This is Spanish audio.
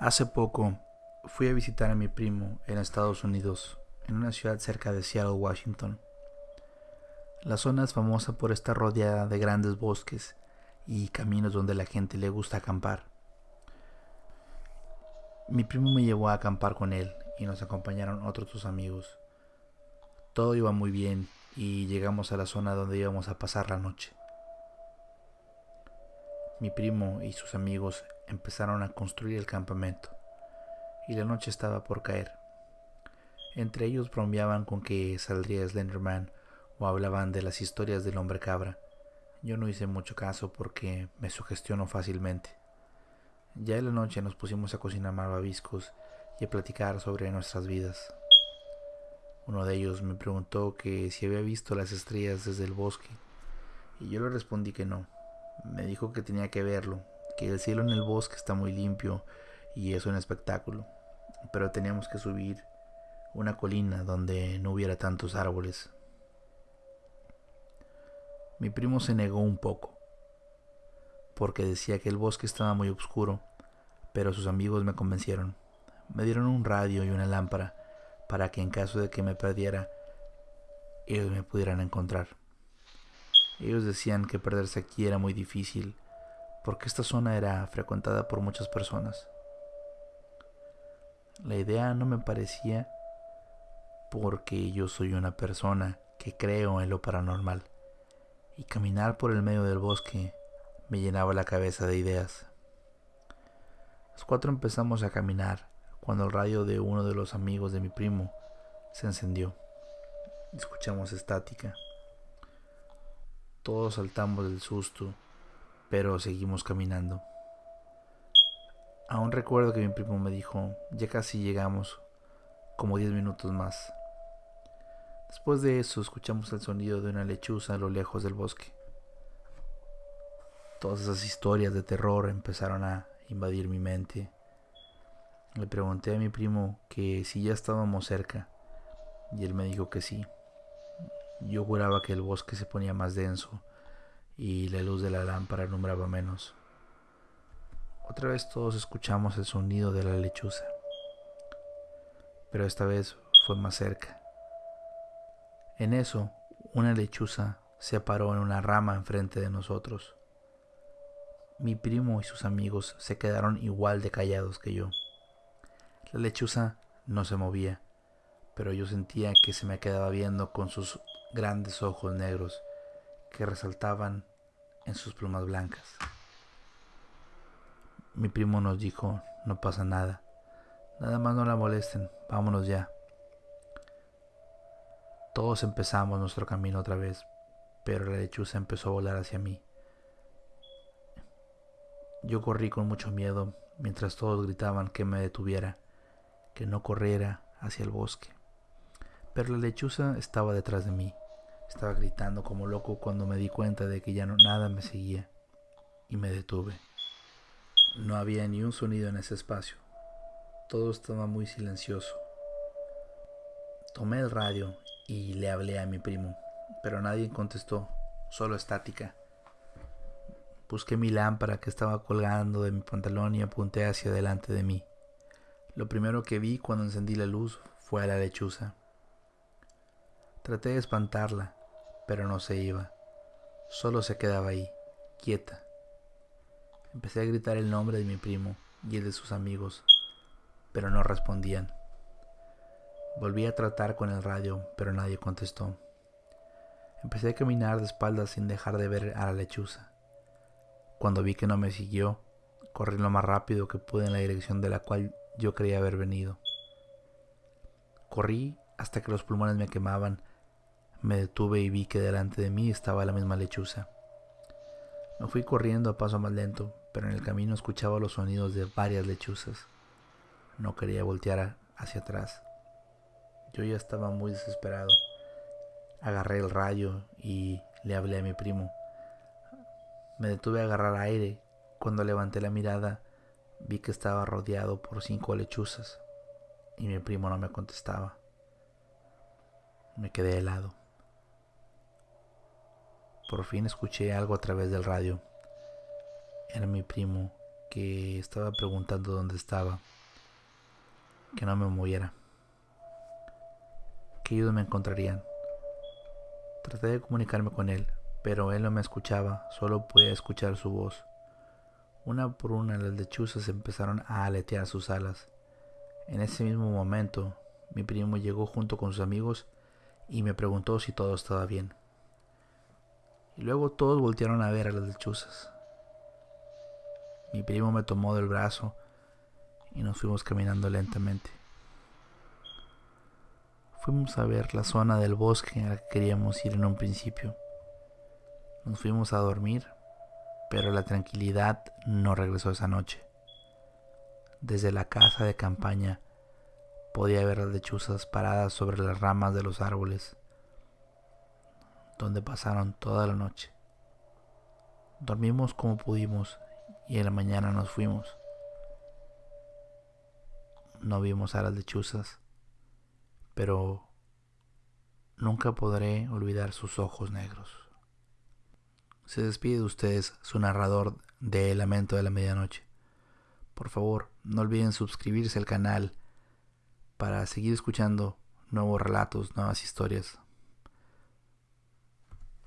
Hace poco fui a visitar a mi primo en Estados Unidos, en una ciudad cerca de Seattle, Washington. La zona es famosa por estar rodeada de grandes bosques y caminos donde la gente le gusta acampar. Mi primo me llevó a acampar con él y nos acompañaron otros dos amigos. Todo iba muy bien y llegamos a la zona donde íbamos a pasar la noche. Mi primo y sus amigos empezaron a construir el campamento y la noche estaba por caer. Entre ellos bromeaban con que saldría Slenderman o hablaban de las historias del hombre cabra. Yo no hice mucho caso porque me sugestionó fácilmente. Ya en la noche nos pusimos a cocinar malvaviscos y a platicar sobre nuestras vidas. Uno de ellos me preguntó que si había visto las estrellas desde el bosque y yo le respondí que no. Me dijo que tenía que verlo, que el cielo en el bosque está muy limpio y es un espectáculo, pero teníamos que subir una colina donde no hubiera tantos árboles. Mi primo se negó un poco, porque decía que el bosque estaba muy oscuro, pero sus amigos me convencieron. Me dieron un radio y una lámpara para que en caso de que me perdiera, ellos me pudieran encontrar. Ellos decían que perderse aquí era muy difícil, porque esta zona era frecuentada por muchas personas. La idea no me parecía porque yo soy una persona que creo en lo paranormal, y caminar por el medio del bosque me llenaba la cabeza de ideas. Los cuatro empezamos a caminar cuando el radio de uno de los amigos de mi primo se encendió. Escuchamos estática. Todos saltamos del susto, pero seguimos caminando. Aún recuerdo que mi primo me dijo, ya casi llegamos, como diez minutos más. Después de eso escuchamos el sonido de una lechuza a lo lejos del bosque. Todas esas historias de terror empezaron a invadir mi mente. Le pregunté a mi primo que si ya estábamos cerca y él me dijo que sí. Yo juraba que el bosque se ponía más denso y la luz de la lámpara alumbraba menos. Otra vez todos escuchamos el sonido de la lechuza, pero esta vez fue más cerca. En eso, una lechuza se paró en una rama enfrente de nosotros. Mi primo y sus amigos se quedaron igual de callados que yo. La lechuza no se movía, pero yo sentía que se me quedaba viendo con sus grandes ojos negros que resaltaban en sus plumas blancas. Mi primo nos dijo, no pasa nada, nada más no la molesten, vámonos ya. Todos empezamos nuestro camino otra vez, pero la lechuza empezó a volar hacia mí. Yo corrí con mucho miedo mientras todos gritaban que me detuviera, que no corriera hacia el bosque. Pero la lechuza estaba detrás de mí. Estaba gritando como loco cuando me di cuenta de que ya no nada me seguía y me detuve. No había ni un sonido en ese espacio. Todo estaba muy silencioso. Tomé el radio y le hablé a mi primo, pero nadie contestó, solo estática. Busqué mi lámpara que estaba colgando de mi pantalón y apunté hacia delante de mí. Lo primero que vi cuando encendí la luz fue a la lechuza. Traté de espantarla, pero no se iba. Solo se quedaba ahí, quieta. Empecé a gritar el nombre de mi primo y el de sus amigos, pero no respondían. Volví a tratar con el radio, pero nadie contestó. Empecé a caminar de espaldas sin dejar de ver a la lechuza. Cuando vi que no me siguió, corrí lo más rápido que pude en la dirección de la cual yo creía haber venido. Corrí hasta que los pulmones me quemaban me detuve y vi que delante de mí estaba la misma lechuza. Me fui corriendo a paso más lento, pero en el camino escuchaba los sonidos de varias lechuzas. No quería voltear hacia atrás. Yo ya estaba muy desesperado. Agarré el rayo y le hablé a mi primo. Me detuve a agarrar aire. Cuando levanté la mirada, vi que estaba rodeado por cinco lechuzas y mi primo no me contestaba. Me quedé helado. Por fin escuché algo a través del radio. Era mi primo que estaba preguntando dónde estaba, que no me moviera, que ellos me encontrarían. Traté de comunicarme con él, pero él no me escuchaba, solo podía escuchar su voz. Una por una las lechuzas empezaron a aletear sus alas. En ese mismo momento, mi primo llegó junto con sus amigos y me preguntó si todo estaba bien. Y luego todos voltearon a ver a las lechuzas. Mi primo me tomó del brazo y nos fuimos caminando lentamente. Fuimos a ver la zona del bosque a la que queríamos ir en un principio. Nos fuimos a dormir, pero la tranquilidad no regresó esa noche. Desde la casa de campaña podía ver las lechuzas paradas sobre las ramas de los árboles, donde pasaron toda la noche. Dormimos como pudimos y en la mañana nos fuimos. No vimos a las lechuzas, pero nunca podré olvidar sus ojos negros. Se despide de ustedes su narrador de El Lamento de la Medianoche. Por favor, no olviden suscribirse al canal para seguir escuchando nuevos relatos, nuevas historias.